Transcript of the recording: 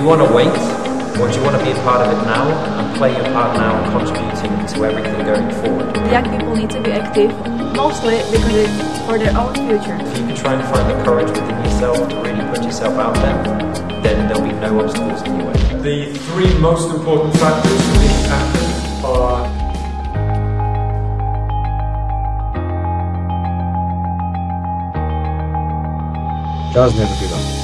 Do you want to wait, or do you want to be a part of it now and play your part now and contributing to everything going forward? Young people need to be active, mostly because it's for their own future. If you can try and find the courage within yourself to really put yourself out there, then there'll be no obstacles in your way. The three most important factors for being active are Just never give up.